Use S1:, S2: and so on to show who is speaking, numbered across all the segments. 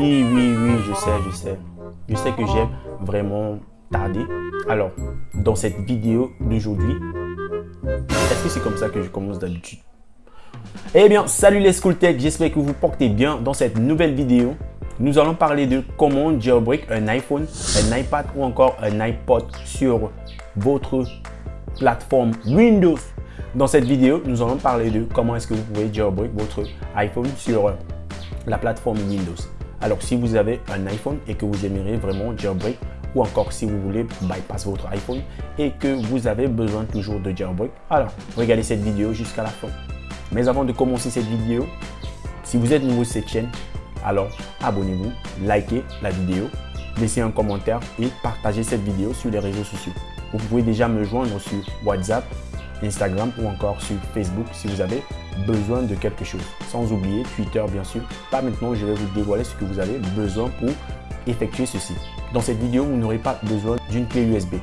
S1: Oui, oui, oui, je sais, je sais. Je sais que j'ai vraiment tardé. Alors, dans cette vidéo d'aujourd'hui, est-ce que c'est comme ça que je commence d'habitude? Eh bien, salut les School Tech, j'espère que vous portez bien dans cette nouvelle vidéo. Nous allons parler de comment jailbreak un iPhone, un iPad ou encore un iPod sur votre plateforme Windows. Dans cette vidéo, nous allons parler de comment est-ce que vous pouvez jailbreak votre iPhone sur la plateforme Windows. Alors, si vous avez un iPhone et que vous aimeriez vraiment jailbreak, ou encore si vous voulez bypass votre iPhone et que vous avez besoin toujours de jailbreak, alors regardez cette vidéo jusqu'à la fin. Mais avant de commencer cette vidéo, si vous êtes nouveau sur cette chaîne, alors abonnez-vous, likez la vidéo, laissez un commentaire et partagez cette vidéo sur les réseaux sociaux. Vous pouvez déjà me joindre sur WhatsApp, Instagram ou encore sur Facebook si vous avez besoin de quelque chose. Sans oublier Twitter bien sûr. Pas maintenant, je vais vous dévoiler ce que vous avez besoin pour effectuer ceci. Dans cette vidéo, vous n'aurez pas besoin d'une clé USB.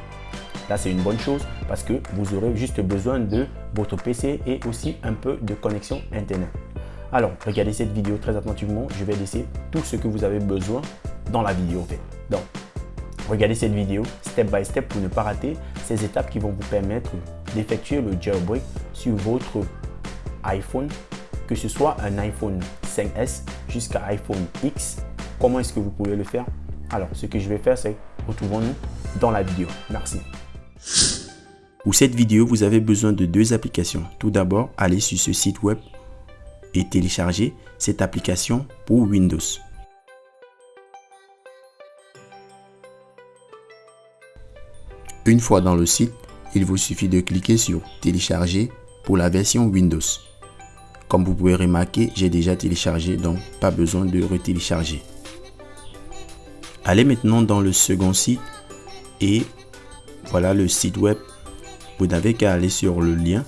S1: Là, c'est une bonne chose parce que vous aurez juste besoin de votre PC et aussi un peu de connexion Internet. Alors, regardez cette vidéo très attentivement. Je vais laisser tout ce que vous avez besoin dans la vidéo. Donc, regardez cette vidéo step by step pour ne pas rater ces étapes qui vont vous permettre d'effectuer le jailbreak sur votre iPhone, que ce soit un iPhone 5S jusqu'à iPhone X. Comment est-ce que vous pouvez le faire? Alors, ce que je vais faire, c'est retrouvons-nous dans la vidéo. Merci.
S2: Pour cette vidéo, vous avez besoin de deux applications. Tout d'abord, allez sur ce site web et télécharger cette application pour Windows. Une fois dans le site, il vous suffit de cliquer sur télécharger pour la version Windows. Comme vous pouvez remarquer, j'ai déjà téléchargé donc pas besoin de retélécharger. Allez maintenant dans le second site et voilà le site web. Vous n'avez qu'à aller sur le lien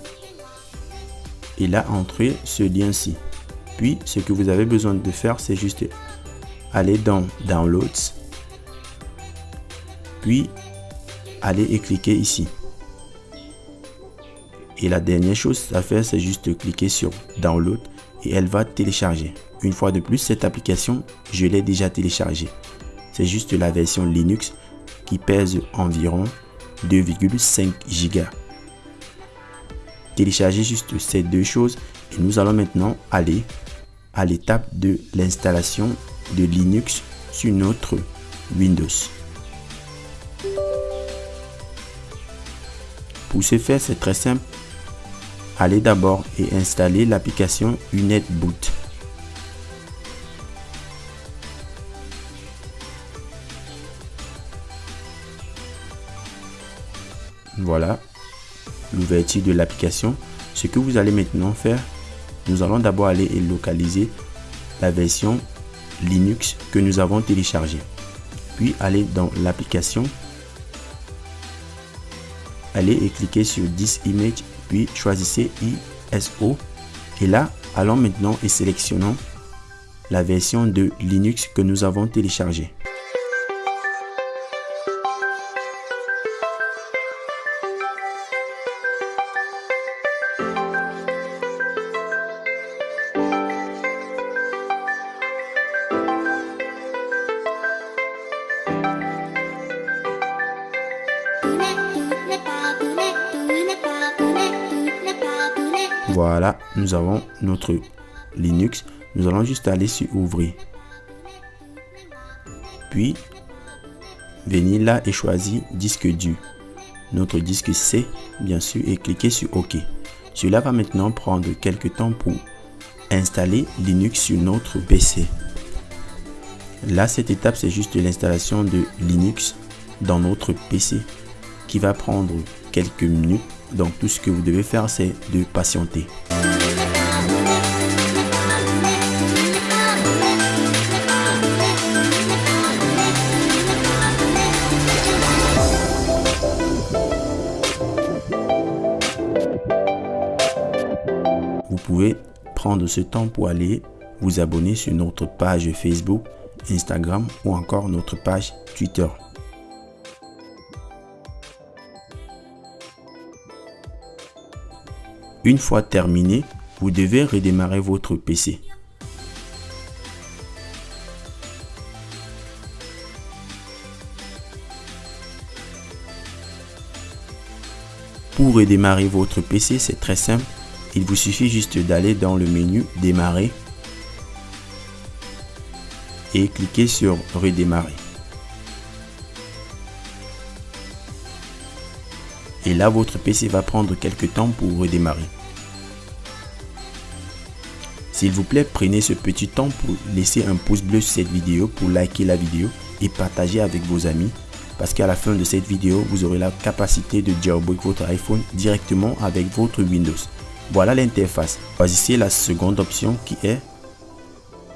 S2: et là entrer ce lien-ci. Puis ce que vous avez besoin de faire, c'est juste aller dans Downloads, puis aller et cliquer ici. Et la dernière chose à faire, c'est juste cliquer sur Download et elle va télécharger. Une fois de plus, cette application, je l'ai déjà téléchargée. C'est juste la version Linux qui pèse environ 2,5 Go. Téléchargez juste ces deux choses et nous allons maintenant aller à l'étape de l'installation de Linux sur notre Windows. Pour ce faire, c'est très simple. Allez d'abord et installer l'application UnetBoot. Voilà l'ouverture de l'application. Ce que vous allez maintenant faire, nous allons d'abord aller et localiser la version Linux que nous avons téléchargée. Puis aller dans l'application, allez et cliquer sur This Image, puis choisissez ISO. Et là, allons maintenant et sélectionnons la version de Linux que nous avons téléchargée. Voilà, nous avons notre Linux. Nous allons juste aller sur ouvrir. Puis, venir là et choisir disque dur. Notre disque C, bien sûr, et cliquer sur OK. Cela va maintenant prendre quelques temps pour installer Linux sur notre PC. Là, cette étape, c'est juste l'installation de Linux dans notre PC qui va prendre quelques minutes donc tout ce que vous devez faire, c'est de patienter. Vous pouvez prendre ce temps pour aller vous abonner sur notre page Facebook, Instagram ou encore notre page Twitter. Une fois terminé, vous devez redémarrer votre PC. Pour redémarrer votre PC, c'est très simple. Il vous suffit juste d'aller dans le menu Démarrer et cliquer sur Redémarrer. Et là, votre PC va prendre quelques temps pour redémarrer. S'il vous plaît, prenez ce petit temps pour laisser un pouce bleu sur cette vidéo, pour liker la vidéo et partager avec vos amis parce qu'à la fin de cette vidéo, vous aurez la capacité de jailbreak votre iPhone directement avec votre Windows. Voilà l'interface. Choisissez la seconde option qui est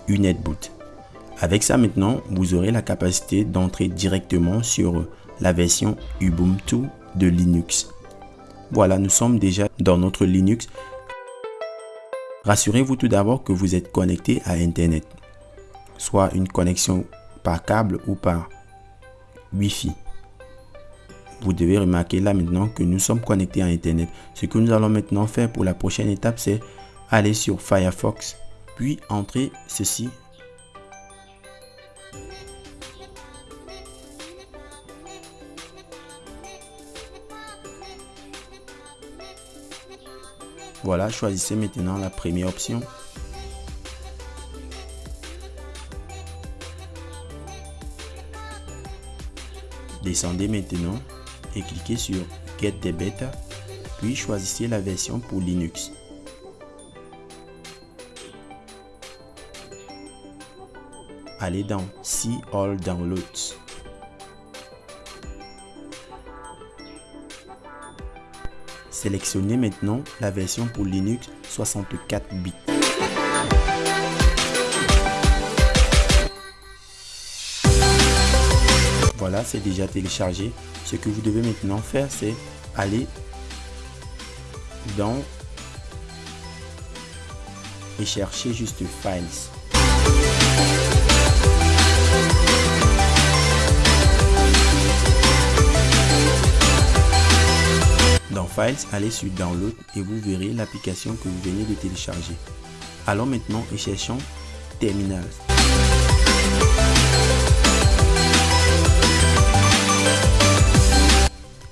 S2: une boot. Avec ça maintenant, vous aurez la capacité d'entrer directement sur la version Ubuntu de Linux. Voilà, nous sommes déjà dans notre Linux. Rassurez-vous tout d'abord que vous êtes connecté à Internet, soit une connexion par câble ou par Wi-Fi. Vous devez remarquer là maintenant que nous sommes connectés à Internet. Ce que nous allons maintenant faire pour la prochaine étape, c'est aller sur Firefox, puis entrer ceci. Voilà, choisissez maintenant la première option Descendez maintenant et cliquez sur Get the Beta, puis choisissez la version pour Linux. Allez dans See All Downloads. Sélectionnez maintenant la version pour Linux 64 bits. Voilà, c'est déjà téléchargé. Ce que vous devez maintenant faire, c'est aller dans et chercher juste Files. Files, allez sur Download et vous verrez l'application que vous venez de télécharger. Allons maintenant et cherchons Terminal.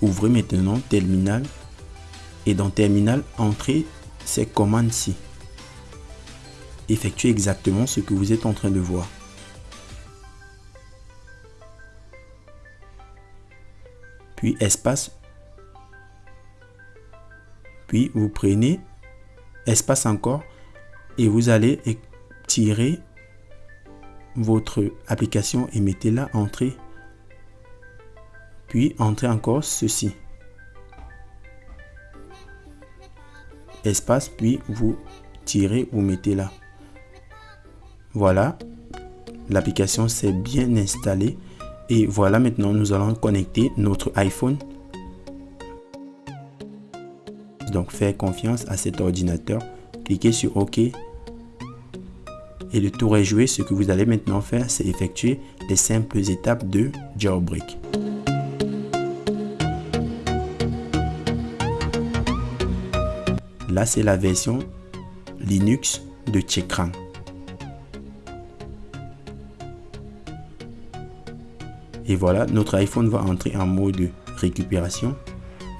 S2: Ouvrez maintenant Terminal et dans Terminal, entrez ces commandes-ci. Effectuez exactement ce que vous êtes en train de voir. Puis espace. Puis vous prenez espace encore et vous allez tirer votre application et mettez-la entrée puis entrez encore ceci. Espace, puis vous tirez, vous mettez là. Voilà, l'application s'est bien installée. Et voilà, maintenant nous allons connecter notre iPhone. Donc, faire confiance à cet ordinateur. Cliquez sur OK. Et le tour est joué. Ce que vous allez maintenant faire, c'est effectuer les simples étapes de jailbreak. Là, c'est la version Linux de Chekran. Et voilà, notre iPhone va entrer en mode récupération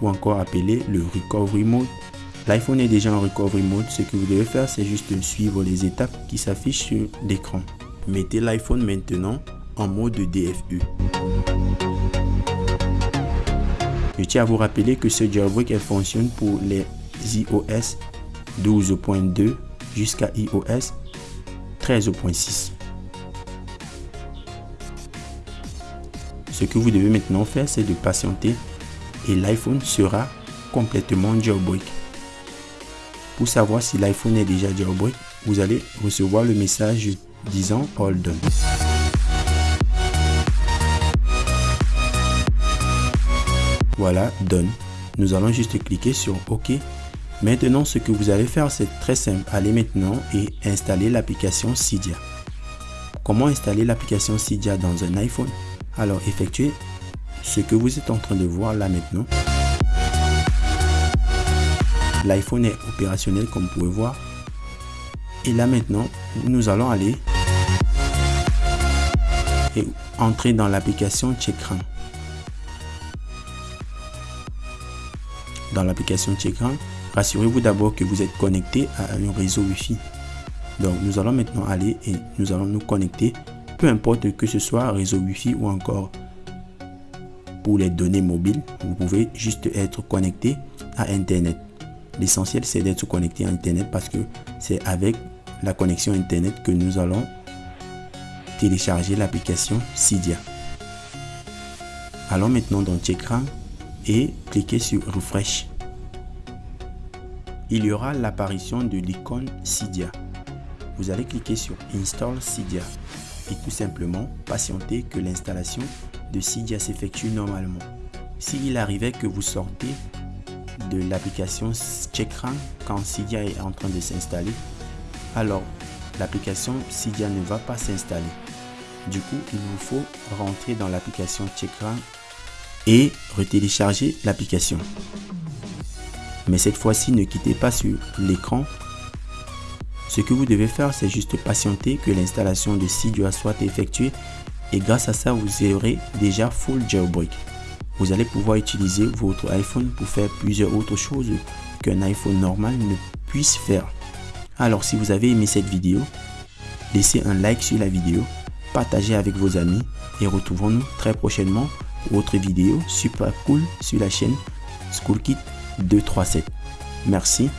S2: ou encore appelé le recovery mode. L'iPhone est déjà en recovery mode. Ce que vous devez faire, c'est juste suivre les étapes qui s'affichent sur l'écran. Mettez l'iPhone maintenant en mode DFU. Je tiens à vous rappeler que ce jailbreak fonctionne pour les iOS 12.2 jusqu'à iOS 13.6. Ce que vous devez maintenant faire, c'est de patienter et l'iPhone sera complètement jailbreak. Pour savoir si l'iPhone est déjà jailbreak, vous allez recevoir le message disant All done. Voilà, done. Nous allons juste cliquer sur OK Maintenant, ce que vous allez faire, c'est très simple. Allez maintenant et installer l'application Cydia. Comment installer l'application Cydia dans un iPhone? Alors, effectuez ce que vous êtes en train de voir là maintenant. L'iPhone est opérationnel comme vous pouvez voir. Et là maintenant, nous allons aller et entrer dans l'application Checkran. Dans l'application Checkran, rassurez-vous d'abord que vous êtes connecté à un réseau Wi-Fi. Donc nous allons maintenant aller et nous allons nous connecter, peu importe que ce soit réseau Wi-Fi ou encore pour les données mobiles, vous pouvez juste être connecté à Internet. L'essentiel c'est d'être connecté à Internet parce que c'est avec la connexion Internet que nous allons télécharger l'application Cydia. Allons maintenant dans Checkran et cliquez sur Refresh. Il y aura l'apparition de l'icône Cydia. Vous allez cliquer sur Install Cydia et tout simplement patienter que l'installation de Cydia s'effectue normalement. S'il arrivait que vous sortez de l'application Checkran quand Cydia est en train de s'installer, alors l'application Cydia ne va pas s'installer. Du coup, il vous faut rentrer dans l'application Checkran et retélécharger l'application. Mais cette fois-ci, ne quittez pas sur l'écran. Ce que vous devez faire, c'est juste patienter que l'installation de Cydia soit effectuée et grâce à ça, vous aurez déjà full jailbreak. Vous allez pouvoir utiliser votre iPhone pour faire plusieurs autres choses qu'un iPhone normal ne puisse faire. Alors si vous avez aimé cette vidéo, laissez un like sur la vidéo, partagez avec vos amis et retrouvons-nous très prochainement pour autre vidéo super cool sur la chaîne SchoolKit 237. Merci